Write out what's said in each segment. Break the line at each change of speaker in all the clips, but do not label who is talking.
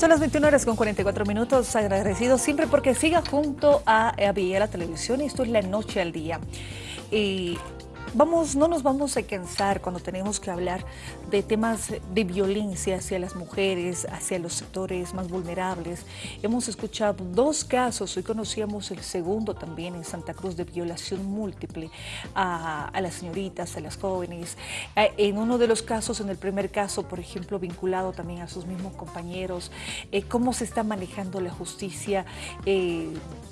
Son las 21 horas con 44 minutos, agradecido siempre porque siga junto a, a la Televisión y esto es La Noche al Día. Y Vamos, no nos vamos a cansar cuando tenemos que hablar de temas de violencia hacia las mujeres, hacia los sectores más vulnerables. Hemos escuchado dos casos, hoy conocíamos el segundo también en Santa Cruz de violación múltiple a, las señoritas, a las jóvenes. Eh, en uno de los casos, en el primer caso, por ejemplo, vinculado también a sus mismos compañeros, eh, cómo se está manejando la justicia, eh,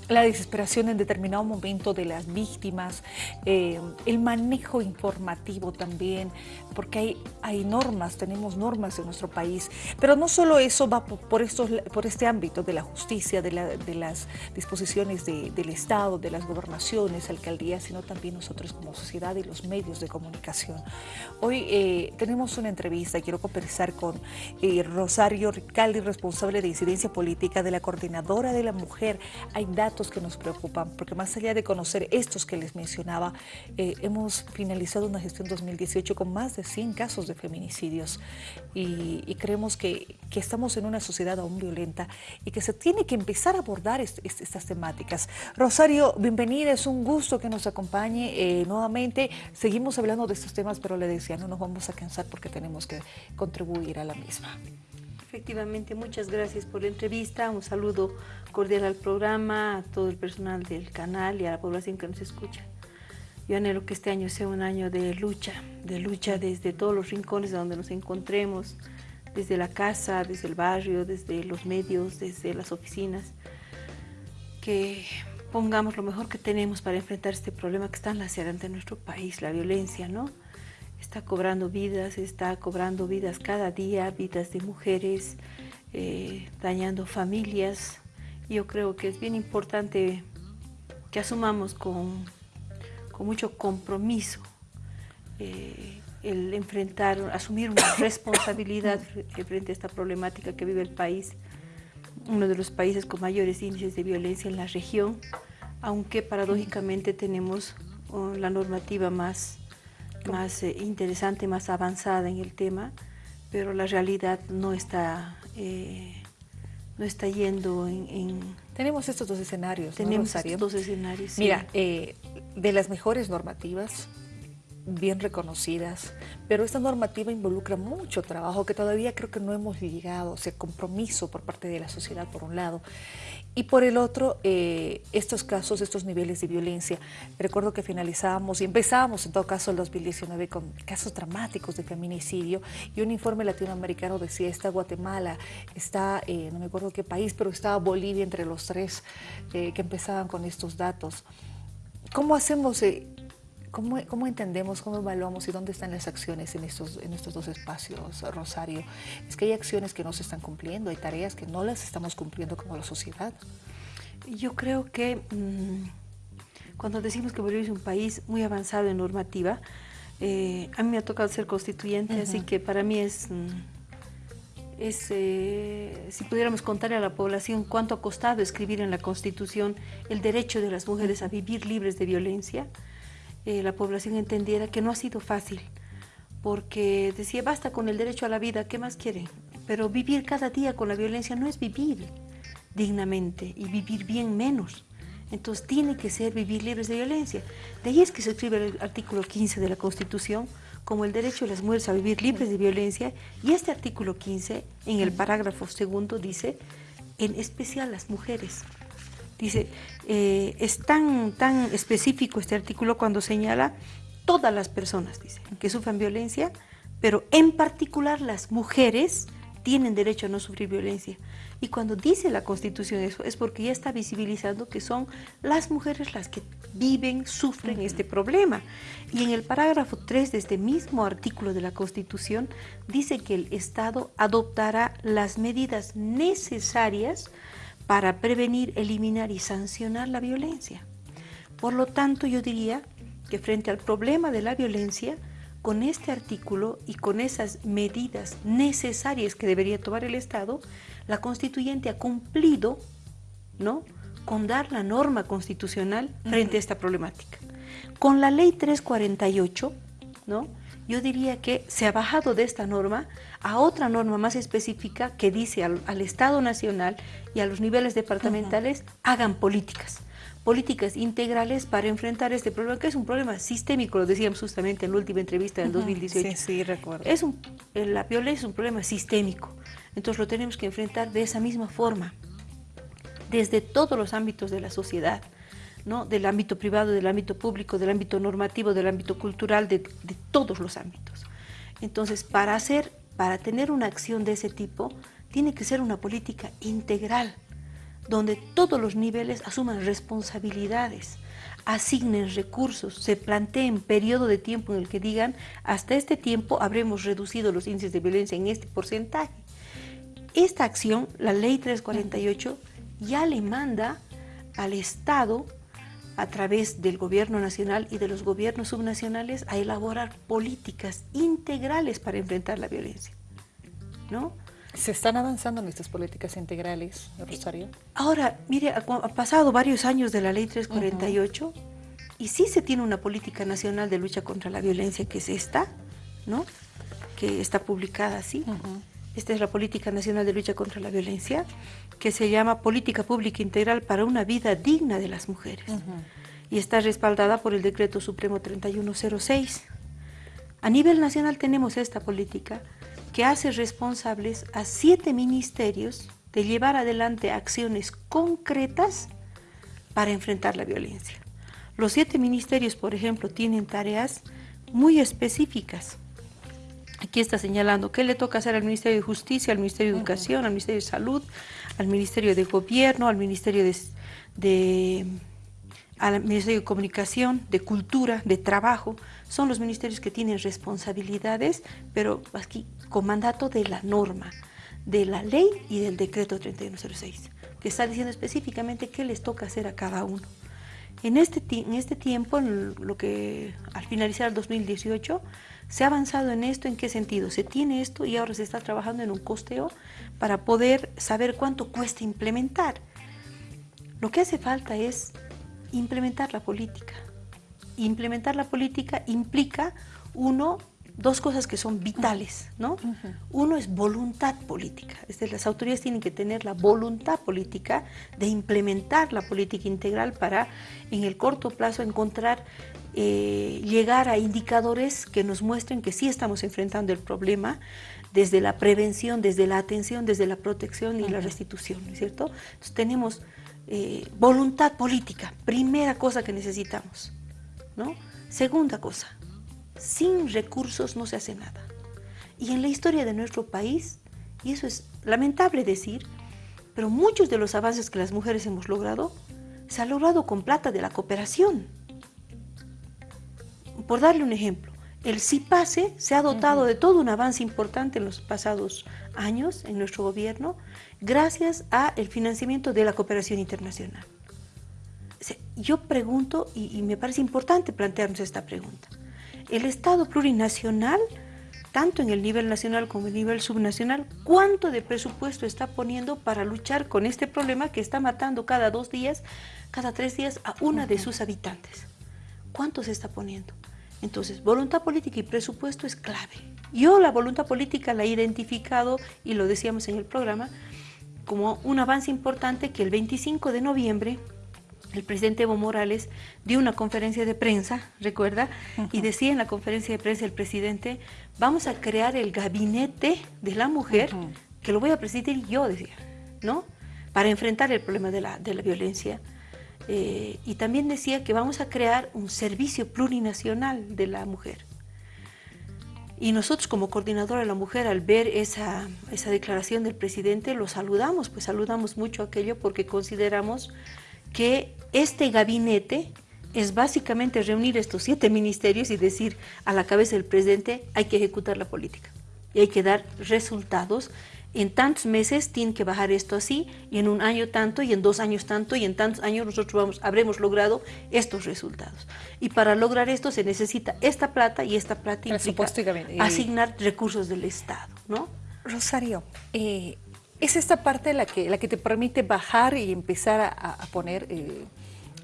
la desesperación en determinado momento de las víctimas, el manejo informativo también, porque hay, hay normas, tenemos normas en nuestro país, pero no solo eso va por, estos, por este ámbito de la justicia, de, las disposiciones del Estado, de las gobernaciones, alcaldías, sino también nosotros como sociedad y los medios de comunicación. Hoy eh, tenemos una entrevista, quiero conversar con eh, Rosario Ricaldi, responsable de incidencia política de la Coordinadora de la Mujer. Que nos preocupan, porque más allá de conocer estos que les mencionaba, eh, hemos finalizado una gestión 2018 con más de 100 casos de feminicidios y, creemos que, estamos en una sociedad aún violenta y que se tiene que empezar a abordar estas temáticas. Rosario, bienvenida, es un gusto que nos acompañe eh, nuevamente. Seguimos hablando de estos temas, pero le decía, no nos vamos a cansar porque tenemos que contribuir a la misma.
Efectivamente, muchas gracias por la entrevista, un saludo cordial al programa, a todo el personal del canal y a la población que nos escucha. Yo anhelo que este año sea un año de lucha, de lucha desde todos los rincones donde nos encontremos, desde la casa, desde el barrio, desde los medios, desde las oficinas, que pongamos lo mejor que tenemos para enfrentar este problema que está en nuestro país, la violencia, ¿no? Está cobrando vidas, está cobrando vidas cada día, vidas de mujeres, eh, dañando familias. Yo creo que es bien importante que asumamos con con mucho compromiso eh, el enfrentar, asumir una responsabilidad frente a esta problemática que vive el país, uno de los países con mayores índices de violencia en la región, aunque paradójicamente tenemos oh, la normativa más, más eh, interesante, más avanzada en el tema, pero la realidad no está, eh, no está yendo en,
Tenemos estos dos escenarios,
Tenemos estos dos escenarios,
Mira, de las mejores normativas, bien reconocidas, pero esta normativa involucra mucho trabajo que todavía creo que no hemos llegado, o sea, compromiso por parte de la sociedad por un lado, y por el otro, eh, estos casos, estos niveles de violencia. Recuerdo que finalizábamos y empezábamos en todo caso el 2019 con casos dramáticos de feminicidio y un informe latinoamericano decía, está Guatemala, está, eh, no me acuerdo qué país, pero estaba Bolivia entre los tres eh, que empezaban con estos datos. ¿Cómo hacemos, cómo, cómo, entendemos, cómo evaluamos y dónde están las acciones en estos, en estos dos espacios, Rosario? Es que hay acciones que no se están cumpliendo, hay tareas que no las estamos cumpliendo como la sociedad.
Yo creo que mm, cuando decimos que Bolivia es un país muy avanzado en normativa, eh, a mí me ha tocado ser constituyente, así que para mí es... Mm, es, eh, si pudiéramos contarle a la población cuánto ha costado escribir en la Constitución el derecho de las mujeres a vivir libres de violencia, eh, la población entendiera que no ha sido fácil, porque decía, basta con el derecho a la vida, ¿qué más quieren? Pero vivir cada día con la violencia no es vivir dignamente y vivir bien menos. Entonces tiene que ser vivir libres de violencia. De ahí es que se escribe el artículo 15 de la Constitución, como el derecho de las mujeres a vivir libres de violencia y este artículo 15 en el parágrafo segundo dice en especial las mujeres. Dice, eh, es tan, tan específico este artículo cuando señala todas las personas, dice, que sufran violencia, pero en particular las mujeres tienen derecho a no sufrir violencia. Y cuando dice la Constitución eso, es porque ya está visibilizando que son las mujeres las que viven, sufren este problema. Y en el parágrafo 3 de este mismo artículo de la Constitución dice que el Estado adoptará las medidas necesarias para prevenir, eliminar y sancionar la violencia. Por lo tanto, yo diría que frente al problema de la violencia, con este artículo y con esas medidas necesarias que debería tomar el Estado, la constituyente ha cumplido ¿no? con dar la norma constitucional frente a esta problemática. Con la ley 348, ¿no? Yo diría que se ha bajado de esta norma a otra norma más específica que dice al, Estado Nacional y a los niveles departamentales hagan políticas. Políticas integrales para enfrentar este problema, que es un problema sistémico, lo decíamos justamente en la última entrevista del 2018.
Sí, sí, recuerdo.
Es un, la violencia es un problema sistémico, entonces lo tenemos que enfrentar de esa misma forma, desde todos los ámbitos de la sociedad, ¿no? del ámbito privado, del ámbito público, del ámbito normativo, del ámbito cultural, de, de todos los ámbitos. Entonces, para, hacer, para tener una acción de ese tipo, tiene que ser una política integral, donde todos los niveles asuman responsabilidades, asignen recursos, se planteen periodo de tiempo en el que digan hasta este tiempo habremos reducido los índices de violencia en este porcentaje. Esta acción, la ley 348, ya le manda al Estado a través del gobierno nacional y de los gobiernos subnacionales a elaborar políticas integrales para enfrentar la violencia. ¿no?
¿Se están avanzando en estas políticas integrales, Rosario?
Ahora, mire, ha, pasado varios años de la ley 348 y sí se tiene una política nacional de lucha contra la violencia que es esta, ¿no? Que está publicada así. Esta es la Política Nacional de Lucha contra la Violencia, que se llama Política Pública Integral para una Vida Digna de las Mujeres. Y está respaldada por el Decreto Supremo 3106. A nivel nacional tenemos esta política, que hace responsables a siete ministerios de llevar adelante acciones concretas para enfrentar la violencia. Los siete ministerios, por ejemplo, tienen tareas muy específicas. Aquí está señalando qué le toca hacer al Ministerio de Justicia, al Ministerio de Educación, al Ministerio de Salud, al Ministerio de Gobierno, al Ministerio de al Ministerio de Comunicación, de Cultura, de Trabajo, son los ministerios que tienen responsabilidades, pero aquí con mandato de la norma, de la ley y del decreto 3106, que está diciendo específicamente qué les toca hacer a cada uno. En este, en este tiempo, en lo que al finalizar el 2018, se ha avanzado en esto, ¿en qué sentido? Se tiene esto y ahora se está trabajando en un costeo para poder saber cuánto cuesta implementar. Lo que hace falta es implementar la política. Implementar la política implica, uno, dos cosas que son vitales, ¿no? Uno es voluntad política, es decir, las autoridades tienen que tener la voluntad política de implementar la política integral para en el corto plazo encontrar, eh, llegar a indicadores que nos muestren que sí estamos enfrentando el problema desde la prevención, desde la atención, desde la protección y la restitución, ¿no es cierto? Entonces tenemos eh, voluntad política, primera cosa que necesitamos. ¿no? Segunda cosa, sin recursos no se hace nada. Y en la historia de nuestro país, y eso es lamentable decir, pero muchos de los avances que las mujeres hemos logrado, se ha logrado con plata de la cooperación. Por darle un ejemplo, el CIPASE se ha dotado de todo un avance importante en los pasados años en nuestro gobierno gracias al financiamiento de la cooperación internacional. Yo pregunto, y, me parece importante plantearnos esta pregunta, ¿el Estado plurinacional, tanto en el nivel nacional como en el nivel subnacional, cuánto de presupuesto está poniendo para luchar con este problema que está matando cada dos días, cada tres días a una de sus habitantes? ¿Cuánto se está poniendo? Entonces, voluntad política y presupuesto es clave. Yo la voluntad política la he identificado, y lo decíamos en el programa, como un avance importante que el 25 de noviembre el presidente Evo Morales dio una conferencia de prensa, recuerda, y decía en la conferencia de prensa el presidente, vamos a crear el gabinete de la mujer, que lo voy a presidir yo, decía, ¿no? Para enfrentar el problema de la, de la violencia eh, y también decía que vamos a crear un servicio plurinacional de la mujer. Y nosotros como coordinadora de la mujer, al ver esa, esa declaración del presidente, lo saludamos, pues saludamos mucho aquello porque consideramos que este gabinete es básicamente reunir estos siete ministerios y decir a la cabeza del presidente hay que ejecutar la política y hay que dar resultados en tantos meses tiene que bajar esto así, y en un año tanto, y en dos años tanto, y en tantos años nosotros vamos, habremos logrado estos resultados. Y para lograr esto se necesita esta plata, y esta plata implica asignar recursos del Estado, ¿no?
Rosario, eh, es esta parte la que, la que te permite bajar y empezar a, poner... Eh,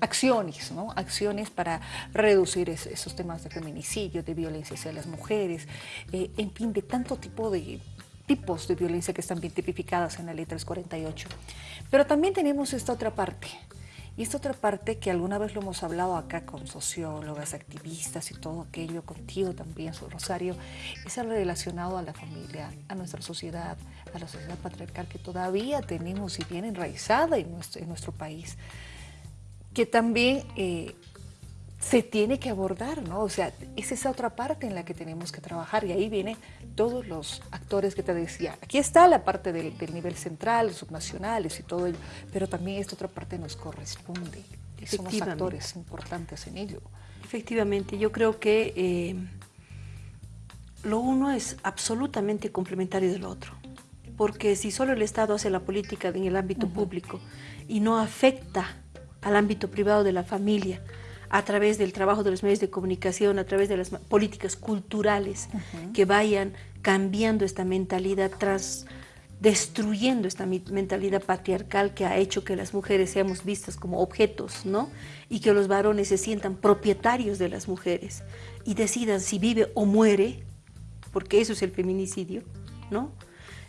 acciones, ¿no? Acciones para reducir esos temas de feminicidio, de violencia hacia las mujeres, eh, en fin, de tanto tipo de tipos de violencia que están bien tipificadas en la ley 348. Pero también tenemos esta otra parte, y esta otra parte que alguna vez lo hemos hablado acá con sociólogas, activistas y todo aquello, contigo también, Rosario, es el relacionado a la familia, a nuestra sociedad, a la sociedad patriarcal que todavía tenemos y bien enraizada en nuestro, en nuestro país, que también eh, se tiene que abordar, ¿no? O sea, es esa otra parte en la que tenemos que trabajar y ahí vienen todos los actores que te decía. Aquí está la parte del, nivel central, subnacionales y todo ello, pero también esta otra parte nos corresponde. Somos actores importantes en ello.
Efectivamente, yo creo que eh, lo uno es absolutamente complementario del otro, porque si solo el Estado hace la política en el ámbito público y no afecta al ámbito privado de la familia, a través del trabajo de los medios de comunicación, a través de las políticas culturales que vayan cambiando esta mentalidad tras destruyendo esta mentalidad patriarcal que ha hecho que las mujeres seamos vistas como objetos, ¿no? Y que los varones se sientan propietarios de las mujeres y decidan si vive o muere, porque eso es el feminicidio, ¿no?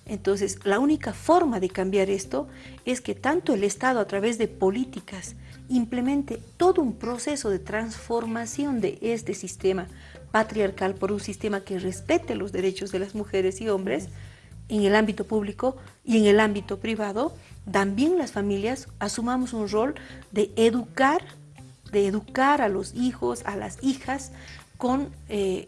Entonces, la única forma de cambiar esto es que tanto el Estado a través de políticas implemente todo un proceso de transformación de este sistema patriarcal por un sistema que respete los derechos de las mujeres y hombres en el ámbito público y en el ámbito privado, también las familias asumamos un rol de educar, de educar a los hijos, a las hijas, con eh,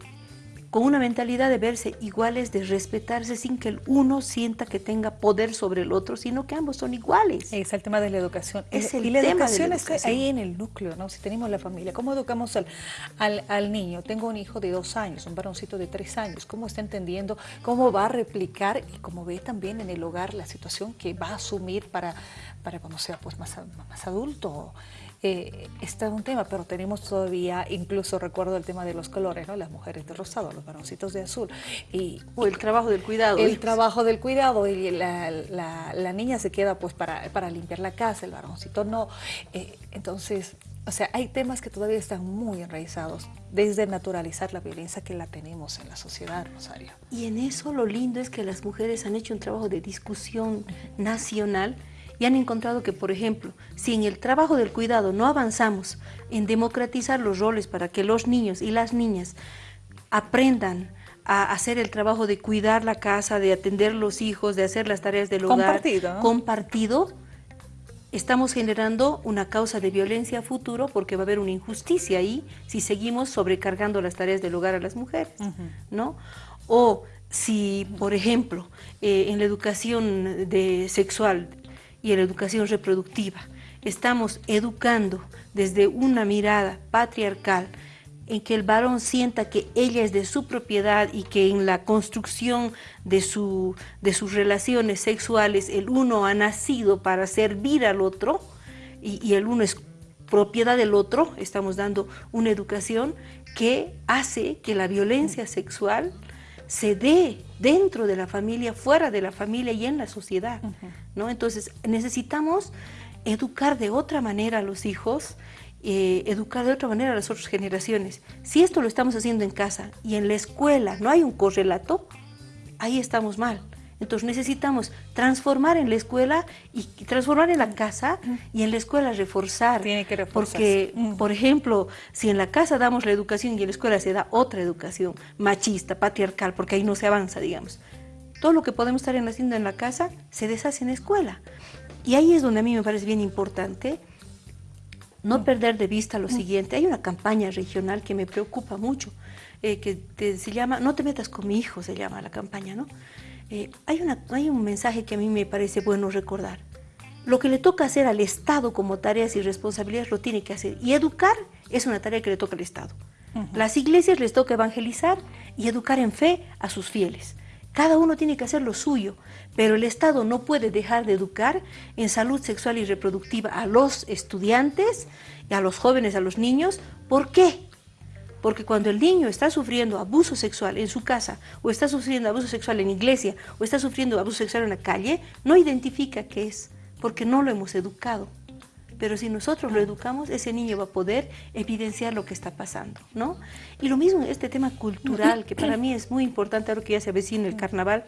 con una mentalidad de verse iguales, de respetarse sin que el uno sienta que tenga poder sobre el otro, sino que ambos son iguales.
Es el tema de la educación.
Es el y la tema educación, está
ahí en el núcleo, ¿no? Si tenemos la familia, ¿cómo educamos al, al, al, niño? Tengo un hijo de dos años, un varoncito de tres años, ¿cómo está entendiendo? ¿Cómo va a replicar? Y cómo ve también en el hogar la situación que va a asumir para, para cuando sea pues más, más adulto eh, está un tema, pero tenemos todavía, incluso recuerdo el tema de los colores, ¿no? Las mujeres de rosado, los varoncitos de azul.
Y, o el trabajo del cuidado.
El trabajo del cuidado y la, la, niña se queda pues para, para, limpiar la casa, el varoncito no. Eh, entonces, o sea, hay temas que todavía están muy enraizados, desde naturalizar la violencia que la tenemos en la sociedad, Rosario.
Y en eso lo lindo es que las mujeres han hecho un trabajo de discusión nacional y han encontrado que, por ejemplo, si en el trabajo del cuidado no avanzamos en democratizar los roles para que los niños y las niñas aprendan a hacer el trabajo de cuidar la casa, de atender los hijos, de hacer las tareas del hogar
compartido,
compartido estamos generando una causa de violencia a futuro porque va a haber una injusticia ahí si seguimos sobrecargando las tareas del hogar a las mujeres, ¿no? O si, por ejemplo, eh, en la educación de sexual y en la educación reproductiva. Estamos educando desde una mirada patriarcal en que el varón sienta que ella es de su propiedad y que en la construcción de, su, de sus relaciones sexuales el uno ha nacido para servir al otro y, y el uno es propiedad del otro, estamos dando una educación que hace que la violencia sexual se dé dentro de la familia, fuera de la familia y en la sociedad. ¿no? Entonces necesitamos educar de otra manera a los hijos, eh, educar de otra manera a las otras generaciones. Si esto lo estamos haciendo en casa y en la escuela no hay un correlato, ahí estamos mal. Entonces necesitamos transformar en la escuela y transformar en la casa y en la escuela reforzar.
Tiene que
Porque, por ejemplo, si en la casa damos la educación y en la escuela se da otra educación machista, patriarcal, porque ahí no se avanza, digamos. Todo lo que podemos estar haciendo en la casa se deshace en la escuela. Y ahí es donde a mí me parece bien importante no perder de vista lo siguiente. Hay una campaña regional que me preocupa mucho, eh, que se llama No te metas con mi hijo, se llama la campaña, ¿no? Eh, hay, una, hay un mensaje que a mí me parece bueno recordar. Lo que le toca hacer al Estado como tareas y responsabilidades lo tiene que hacer. Y educar es una tarea que le toca al Estado. Las iglesias les toca evangelizar y educar en fe a sus fieles. Cada uno tiene que hacer lo suyo, pero el Estado no puede dejar de educar en salud sexual y reproductiva a los estudiantes, y a los jóvenes, a los niños. ¿Por qué? Porque cuando el niño está sufriendo abuso sexual en su casa, o está sufriendo abuso sexual en iglesia, o está sufriendo abuso sexual en la calle, no identifica qué es, porque no lo hemos educado. pero si nosotros lo educamos, ese niño va a poder evidenciar lo que está pasando, ¿no? Y lo mismo este tema cultural, que para mí es muy importante ahora que ya se avecina el carnaval.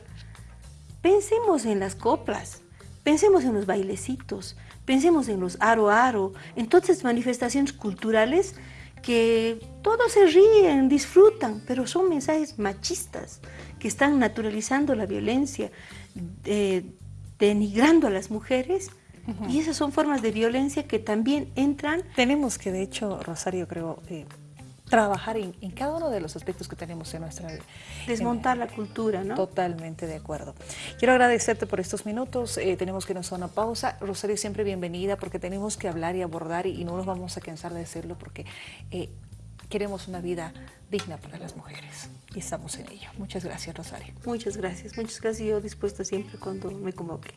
Pensemos en las coplas, pensemos en los bailecitos, pensemos en los aro aro, en todas esas manifestaciones culturales que todos se ríen, disfrutan, pero son mensajes machistas que están naturalizando la violencia, eh, denigrando a las mujeres y esas son formas de violencia que también entran.
Tenemos que, de hecho, Rosario, creo, eh, trabajar en, cada uno de los aspectos que tenemos en nuestra vida.
Desmontar la cultura, ¿no?
Totalmente de acuerdo. Quiero agradecerte por estos minutos. Eh, tenemos que nos una pausa. Rosario, siempre bienvenida porque tenemos que hablar y abordar y, no nos vamos a cansar de hacerlo porque eh, queremos una vida digna para las mujeres y estamos en ello. Muchas gracias, Rosario.
Muchas gracias. Muchas gracias. Yo dispuesta siempre cuando me convoque.